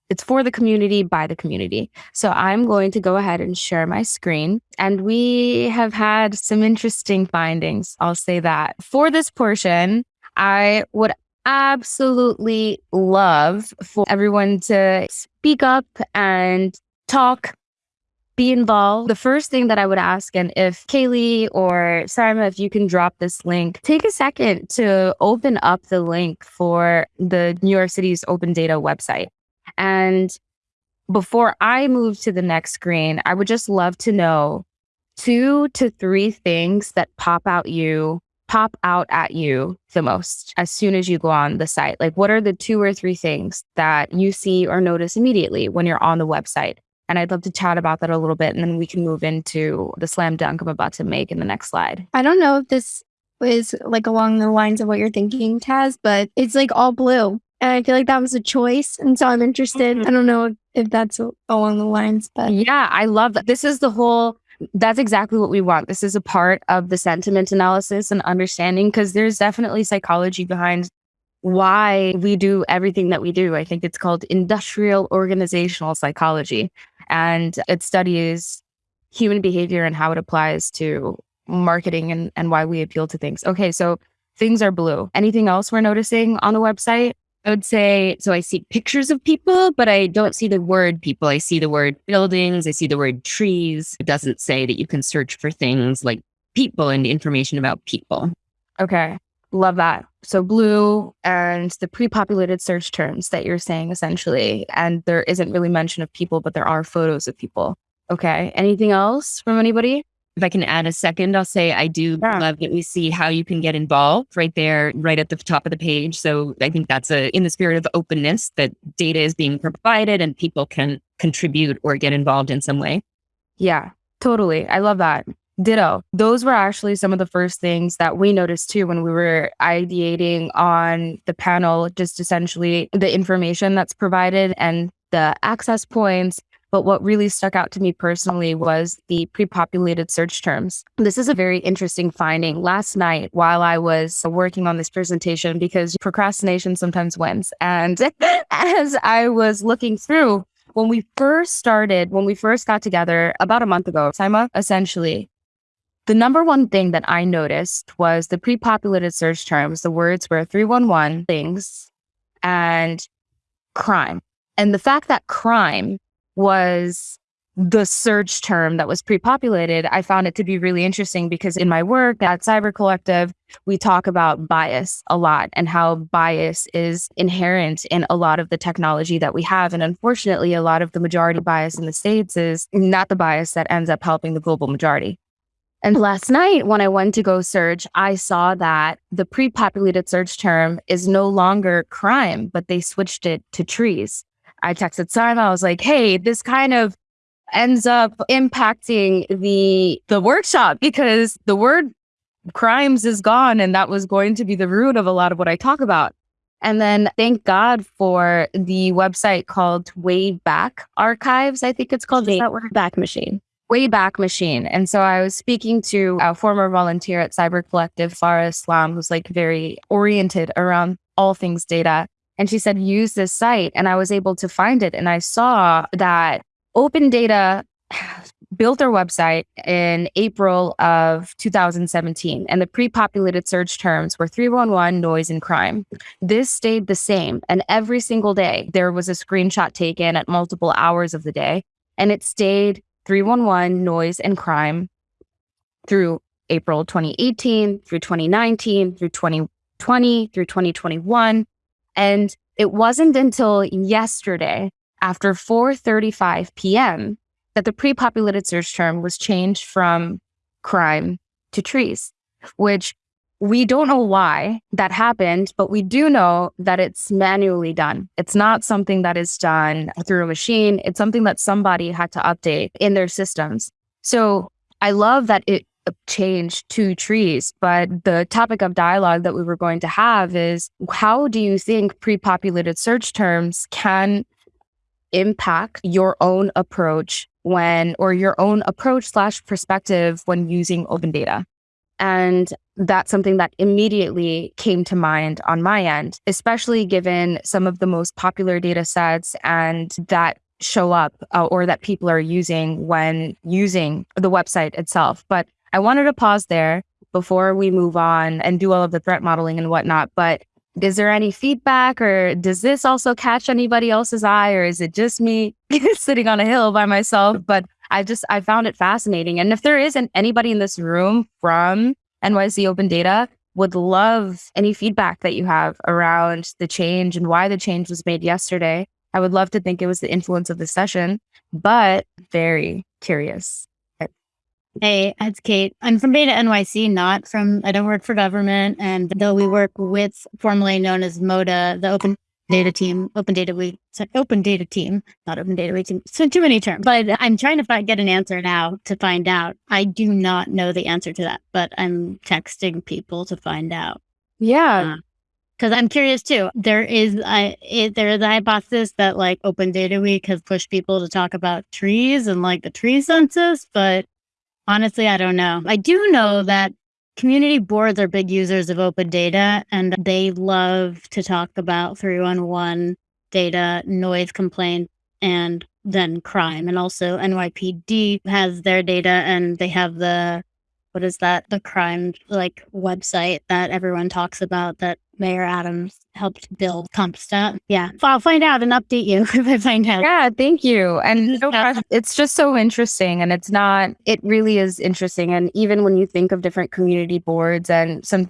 it's for the community by the community. So I'm going to go ahead and share my screen. And we have had some interesting findings. I'll say that. For this portion, I would absolutely love for everyone to speak up and talk be involved. The first thing that I would ask, and if Kaylee or Saima, if you can drop this link, take a second to open up the link for the New York City's open data website. And before I move to the next screen, I would just love to know two to three things that pop out you pop out at you the most as soon as you go on the site? Like, what are the two or three things that you see or notice immediately when you're on the website? And I'd love to chat about that a little bit. And then we can move into the slam dunk I'm about to make in the next slide. I don't know if this is like along the lines of what you're thinking, Taz, but it's like all blue. And I feel like that was a choice. And so I'm interested. Mm-hmm. I don't know if that's along the lines, but yeah, I love that. This is the whole that's exactly what we want. This is a part of the sentiment analysis and understanding because there's definitely psychology behind why we do everything that we do. I think it's called industrial organizational psychology and it studies human behavior and how it applies to marketing and, and why we appeal to things. Okay, so things are blue. Anything else we're noticing on the website? I would say so. I see pictures of people, but I don't see the word people. I see the word buildings. I see the word trees. It doesn't say that you can search for things like people and information about people. Okay. Love that. So blue and the pre-populated search terms that you're saying essentially. And there isn't really mention of people, but there are photos of people. Okay. Anything else from anybody? If I can add a second, I'll say I do yeah. love that we see how you can get involved right there, right at the top of the page. So I think that's a in the spirit of openness that data is being provided and people can contribute or get involved in some way. Yeah, totally. I love that. Ditto. Those were actually some of the first things that we noticed too when we were ideating on the panel, just essentially the information that's provided and the access points. But what really stuck out to me personally was the pre populated search terms. This is a very interesting finding. Last night, while I was working on this presentation, because procrastination sometimes wins, and <laughs> as I was looking through, when we first started, when we first got together about a month ago, Saima, essentially, the number one thing that I noticed was the pre populated search terms. The words were 311 things and crime. And the fact that crime was the search term that was pre populated, I found it to be really interesting because in my work at Cyber Collective, we talk about bias a lot and how bias is inherent in a lot of the technology that we have. And unfortunately, a lot of the majority bias in the States is not the bias that ends up helping the global majority. And last night, when I went to go search, I saw that the pre populated search term is no longer crime, but they switched it to trees. I texted Simon, I was like, hey, this kind of ends up impacting the the workshop because the word crimes is gone and that was going to be the root of a lot of what I talk about. And then thank God for the website called Wayback Archives, I think it's called. Is that? Back Machine. Wayback Machine. And so I was speaking to a former volunteer at Cyber Collective, Farah Islam, who's like very oriented around all things data. And she said, use this site. And I was able to find it. And I saw that Open Data <sighs> built their website in April of 2017, and the pre populated search terms were 311, noise, and crime. This stayed the same. And every single day, there was a screenshot taken at multiple hours of the day, and it stayed 311, noise, and crime through April 2018, through 2019, through 2020, through 2021. And it wasn't until yesterday after 4:35 p.m that the pre-populated search term was changed from crime to trees, which we don't know why that happened, but we do know that it's manually done. It's not something that is done through a machine. It's something that somebody had to update in their systems. So I love that it changed to trees, but the topic of dialogue that we were going to have is how do you think pre populated search terms can impact your own approach when, or your own approach slash perspective when using open data. And that's something that immediately came to mind on my end, especially given some of the most popular data sets and that show up uh, or that people are using when using the website itself. But I wanted to pause there before we move on and do all of the threat modeling and whatnot. But is there any feedback or does this also catch anybody else's eye or is it just me <laughs> sitting on a hill by myself but i just i found it fascinating and if there isn't anybody in this room from nyc open data would love any feedback that you have around the change and why the change was made yesterday i would love to think it was the influence of the session but very curious Hey, it's Kate. I'm from Data NYC, not from, I don't work for government. And though we work with formerly known as MODA, the Open Data Team, Open Data Week, Open Data Team, not Open Data Week, so too many terms. But I'm trying to find, get an answer now to find out. I do not know the answer to that, but I'm texting people to find out. Yeah. because uh, I'm curious too. There is a it, there is a hypothesis that like Open Data Week has pushed people to talk about trees and like the tree census, but Honestly, I don't know. I do know that community boards are big users of open data and they love to talk about 311 data, noise complaint, and then crime. And also NYPD has their data and they have the what is that? The crime like website that everyone talks about that Mayor Adams helped build CompStat. Yeah. I'll find out and update you <laughs> if I find out. Yeah, thank you. And it's just so interesting. And it's not, it really is interesting. And even when you think of different community boards and some,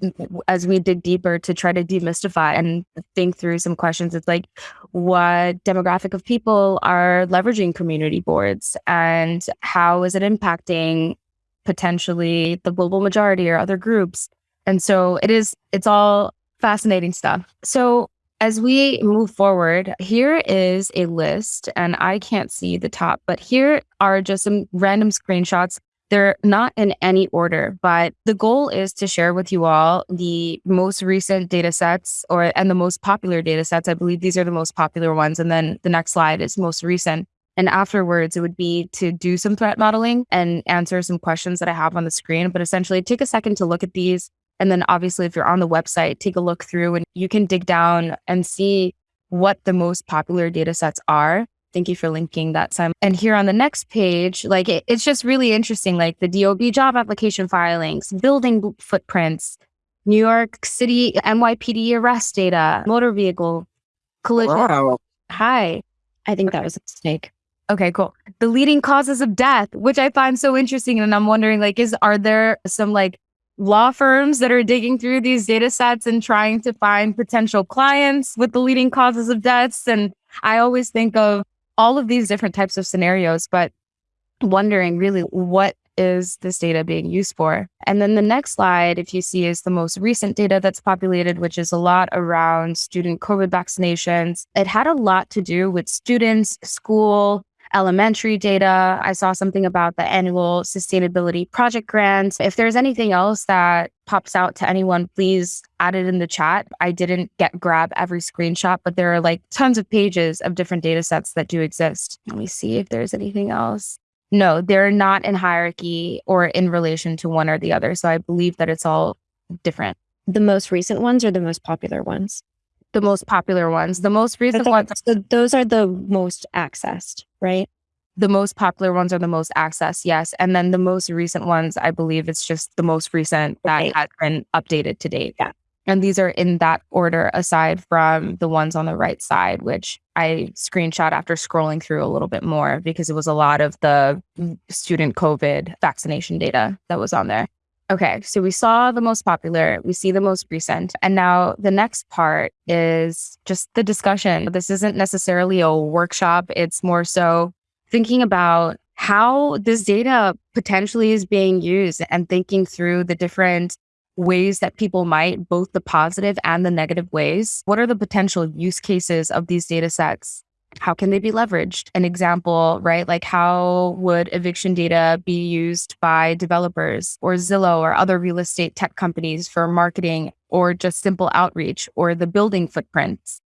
as we dig deeper to try to demystify and think through some questions, it's like, what demographic of people are leveraging community boards and how is it impacting potentially the global majority or other groups? And so it is, it's all Fascinating stuff. So, as we move forward, here is a list, and I can't see the top, but here are just some random screenshots. They're not in any order, but the goal is to share with you all the most recent data sets or and the most popular data sets. I believe these are the most popular ones. And then the next slide is most recent. And afterwards, it would be to do some threat modeling and answer some questions that I have on the screen. But essentially, take a second to look at these, and then obviously, if you're on the website, take a look through and you can dig down and see what the most popular data sets are. Thank you for linking that, Simon. And here on the next page, like it, it's just really interesting, like the DOB job application filings, building footprints, New York City NYPD arrest data, motor vehicle collision. Wow. Hi. I think that was a mistake. Okay, cool. The leading causes of death, which I find so interesting. And I'm wondering, like, is are there some like law firms that are digging through these data sets and trying to find potential clients with the leading causes of deaths. And I always think of all of these different types of scenarios, but wondering really what is this data being used for? And then the next slide, if you see, is the most recent data that's populated, which is a lot around student COVID vaccinations. It had a lot to do with students, school, elementary data. I saw something about the annual sustainability project grants. If there's anything else that pops out to anyone, please add it in the chat. I didn't get grab every screenshot, but there are like tons of pages of different data sets that do exist. Let me see if there's anything else. No, they're not in hierarchy or in relation to one or the other. So I believe that it's all different. The most recent ones are the most popular ones? The most popular ones. The most recent ones. So those are the most accessed, right? The most popular ones are the most accessed, yes. And then the most recent ones, I believe it's just the most recent that has been updated to date. Yeah. And these are in that order, aside from the ones on the right side, which I screenshot after scrolling through a little bit more because it was a lot of the student COVID vaccination data that was on there. Okay, so we saw the most popular, we see the most recent. And now the next part is just the discussion. This isn't necessarily a workshop, it's more so thinking about how this data potentially is being used and thinking through the different ways that people might, both the positive and the negative ways. What are the potential use cases of these data sets? How can they be leveraged? An example, right? Like how would eviction data be used by developers or Zillow or other real estate tech companies for marketing or just simple outreach or the building footprints?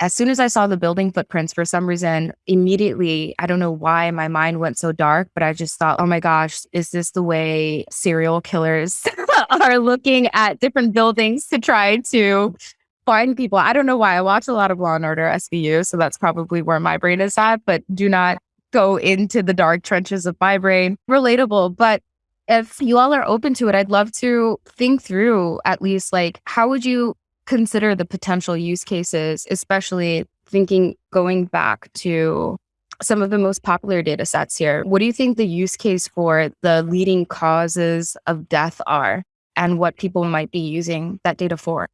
As soon as I saw the building footprints, for some reason, immediately, I don't know why my mind went so dark, but I just thought, oh my gosh, is this the way serial killers <laughs> are looking at different buildings to try to find people? I don't know why. I watch a lot of Law and Order SVU, so that's probably where my brain is at, but do not go into the dark trenches of my brain. Relatable, but if you all are open to it, I'd love to think through at least like how would you consider the potential use cases, especially thinking going back to some of the most popular data sets here. What do you think the use case for the leading causes of death are and what people might be using that data for?